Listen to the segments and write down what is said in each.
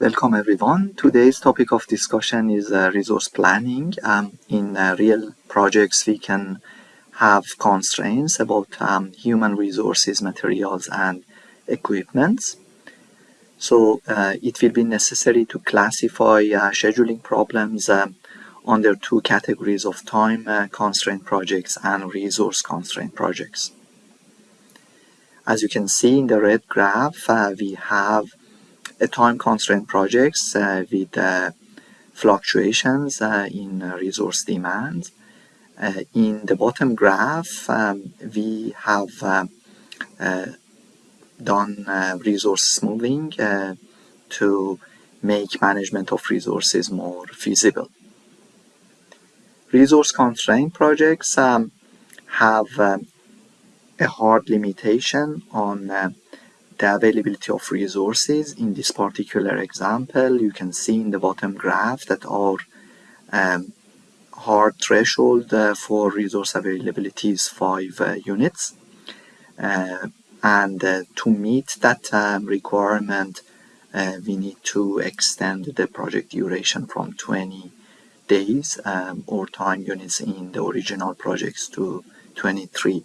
Welcome everyone. Today's topic of discussion is uh, resource planning. Um, in uh, real projects, we can have constraints about um, human resources, materials, and equipment. So uh, it will be necessary to classify uh, scheduling problems um, under two categories of time uh, constraint projects and resource constraint projects. As you can see in the red graph, uh, we have time constraint projects uh, with uh, fluctuations uh, in resource demand. in the bottom graph, um, we have done resource smoothing to make management of resources more feasible. Resource constraint projects um, have um, a hard limitation on uh, the availability of resources. In this particular example, you can see in the bottom graph that our um, hard threshold uh, for resource availability is 5 uh, units. Uh, and uh, to meet that um, requirement, uh, we need to extend the project duration from 20 days um, or time units in the original projects to 23.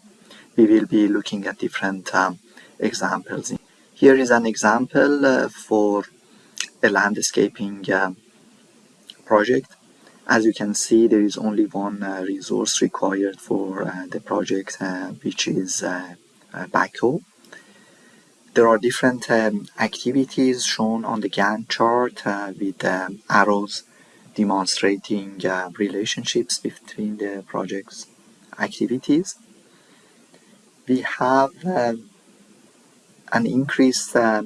We will be looking at different um, examples. Here is an example uh, for a landscaping uh, project. As you can see, there is only one uh, resource required for uh, the project, uh, which is uh, backhoe. There are different um, activities shown on the Gantt chart with um, arrows demonstrating relationships between the project's activities. We have an increased uh,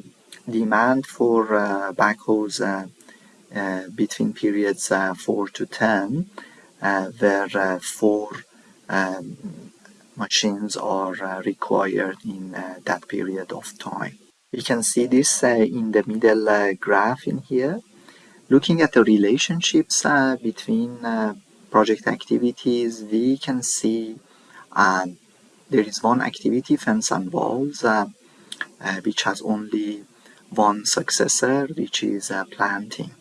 demand for uh, backhoes uh, between periods 4 to 10 where four um, machines are required in that period of time. We can see this in the middle graph in here. Looking at the relationships between project activities, we can see um, there is one activity, fence and walls, uh, which has only one successor, which is uh, planting.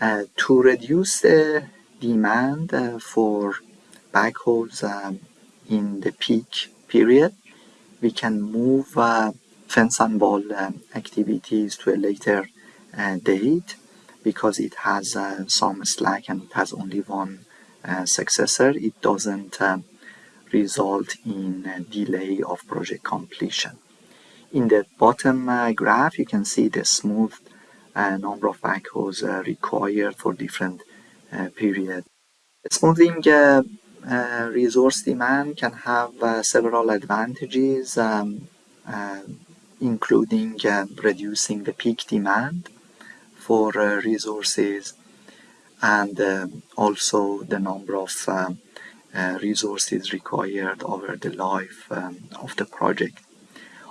Uh, to reduce the demand for backhoes um, in the peak period, we can move fence and walls um, activities to a later date because it has uh, some slack and it has only one uh, successor, it doesn't uh, result in delay of project completion. In the bottom uh, graph, you can see the smooth uh, number of backhoes uh, required for different uh, periods. Smoothing uh, uh, resource demand can have several advantages, um, including reducing the peak demand for resources and also the number of resources required over the life um, of the project.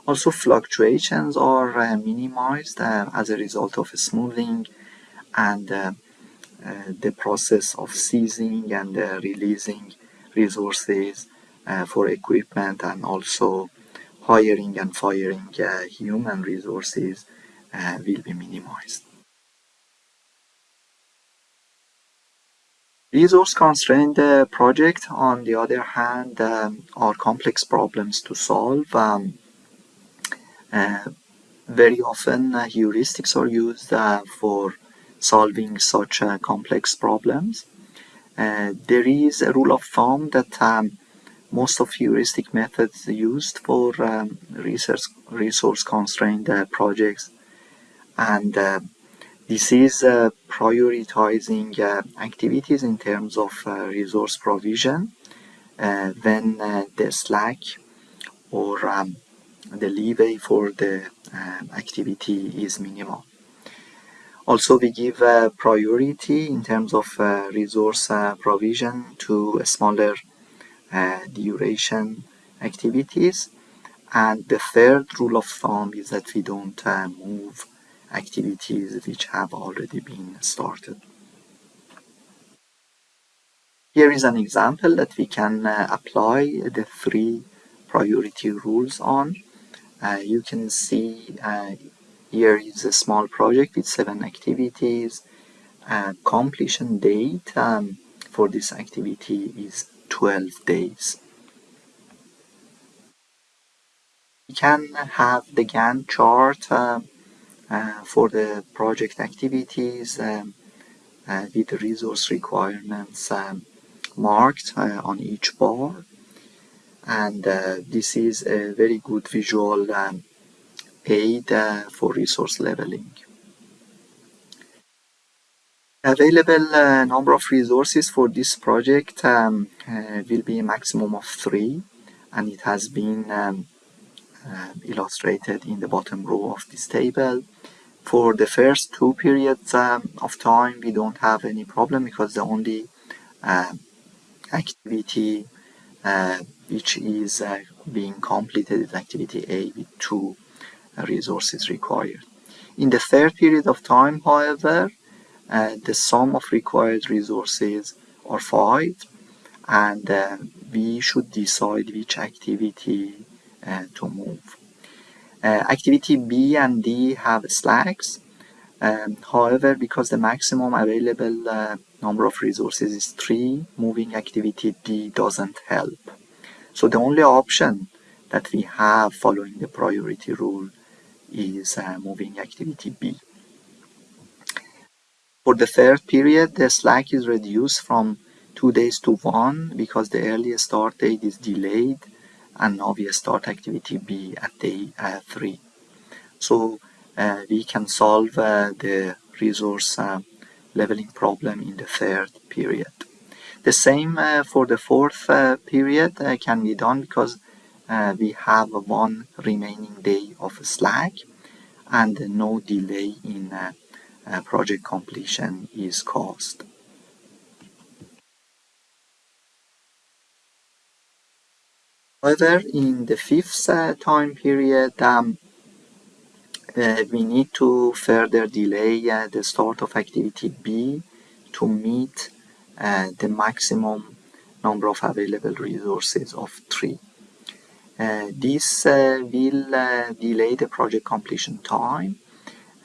Also fluctuations are uh, minimized uh, as a result of smoothing and uh, the process of seizing and releasing resources for equipment and also hiring and firing human resources will be minimized. Resource constrained uh, projects, on the other hand, um, are complex problems to solve. Um, very often uh, heuristics are used uh, for solving such complex problems. there is a rule of thumb that um, most of heuristic methods used for um, research, resource constrained uh, projects and uh, this is uh, prioritizing activities in terms of resource provision when the slack or um, the leeway for the um, activity is minimal. Also, we give uh, priority in terms of uh, resource uh, provision to smaller duration activities. And the third rule of thumb is that we don't move activities which have already been started. Here is an example that we can uh, apply the three priority rules on you can see uh, here is a small project with seven activities. Uh, completion date um, for this activity is 12 days. We can have the Gantt chart uh, uh, for the project activities um, uh, with the resource requirements um, marked uh, on each bar and uh, this is a very good visual um, aid uh, for resource leveling. Available uh, number of resources for this project um, uh, will be a maximum of three and it has been um, uh, illustrated in the bottom row of this table. For the first two periods um, of time we don't have any problem because the only uh, activity which is uh, being completed in activity A with two uh, resources required. In the third period of time, however, uh, the sum of required resources are five and uh, we should decide which activity uh, to move. activity B and D have slacks. Um, however, because the maximum available number of resources is 3, moving activity D doesn't help. So the only option that we have following the priority rule is uh, moving activity B. For the third period, the slack is reduced from 2 days to 1 because the earliest start date is delayed and now we start activity B at day uh, 3. So uh, we can solve uh, the resource uh, leveling problem in the third period. The same uh, for the fourth uh, period uh, can be done because we have one remaining day of slack and no delay in project completion is caused. However, in the fifth uh, time period, um, uh, we need to further delay uh, the start of activity B to meet uh, the maximum number of available resources of 3. Uh, this will delay the project completion time.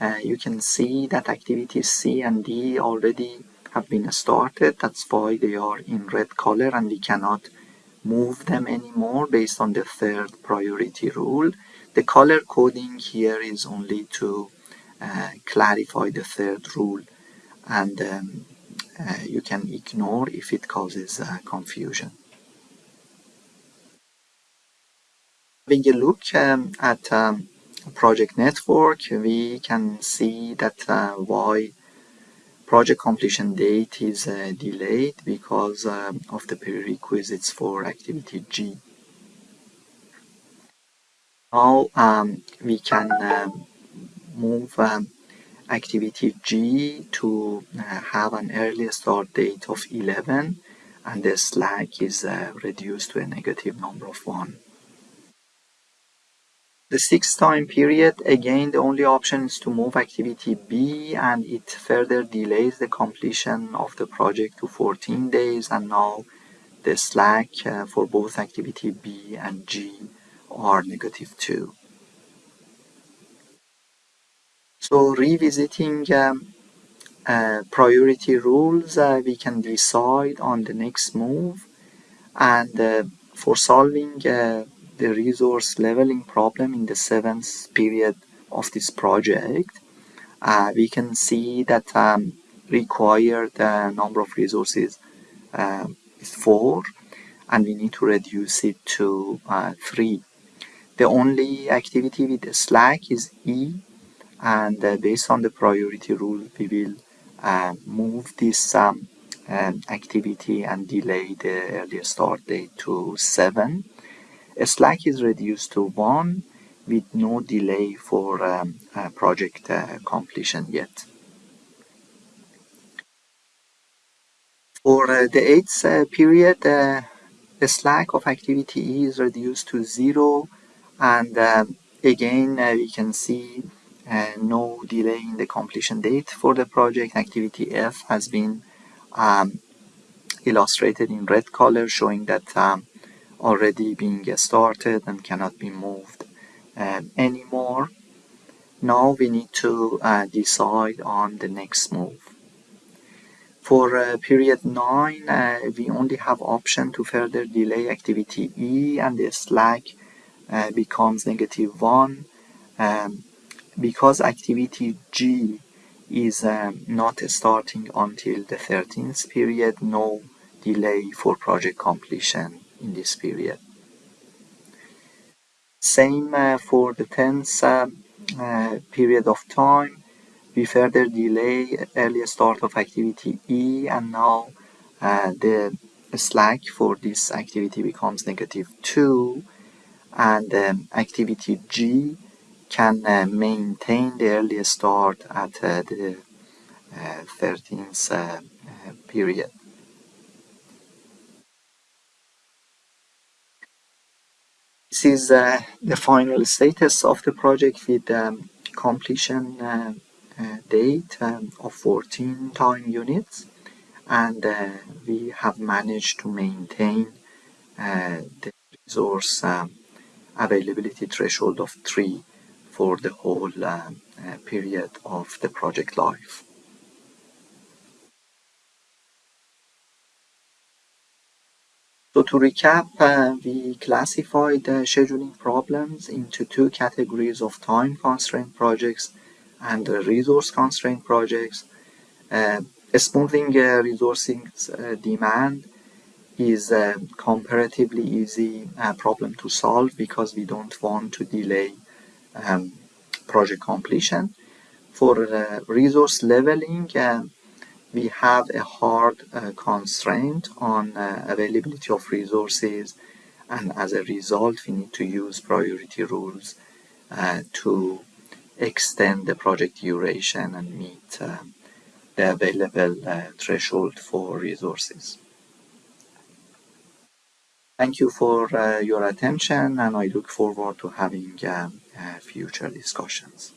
Uh, you can see that activities C and D already have been started. That's why they are in red color and we cannot move them anymore based on the third priority rule. The color coding here is only to uh, clarify the third rule and um, uh, you can ignore if it causes uh, confusion. Having a look um, at um, project network, we can see that uh, why project completion date is uh, delayed because um, of the prerequisites for activity G. Now um, we can um, move um, activity G to uh, have an early start date of 11 and the slack is uh, reduced to a negative number of 1. The sixth time period, again the only option is to move activity B and it further delays the completion of the project to 14 days and now the slack uh, for both activity B and G are negative 2. So revisiting um, uh, priority rules, uh, we can decide on the next move. And uh, for solving uh, the resource leveling problem in the seventh period of this project, uh, we can see that um, required uh, number of resources is 4 and we need to reduce it to 3. The only activity with slack is E and uh, based on the priority rule we will uh, move this um, um, activity and delay the earlier start date to 7. Slack is reduced to 1 with no delay for um, uh, project uh, completion yet. For uh, the 8th uh, period, the slack of activity E is reduced to 0 and um, again we can see no delay in the completion date for the project. Activity F has been um, illustrated in red color showing that um, already being started and cannot be moved um, anymore. now we need to uh, decide on the next move. For uh, period 9, uh, we only have option to further delay activity E and the slack uh, becomes negative 1 um, because activity G is um, not starting until the 13th period, no delay for project completion in this period. Same uh, for the 10th uh, uh, period of time. We further delay early start of activity E and now uh, the slack for this activity becomes negative 2 and um, activity G can uh, maintain the early start at uh, the 13th uh, period. This is uh, the final status of the project with um, completion uh, uh, date um, of 14 time units and uh, we have managed to maintain uh, the resource um, availability threshold of 3 for the whole uh, period of the project life. So to recap, uh, we classified the scheduling problems into two categories of time constraint projects and resource constraint projects. Uh, smoothing uh, resourcing uh, demand is a comparatively easy uh, problem to solve because we don't want to delay um, project completion. For uh, resource leveling, we have a hard uh, constraint on uh, availability of resources and as a result we need to use priority rules uh, to extend the project duration and meet um, the available uh, threshold for resources. Thank you for uh, your attention and I look forward to having uh, future discussions.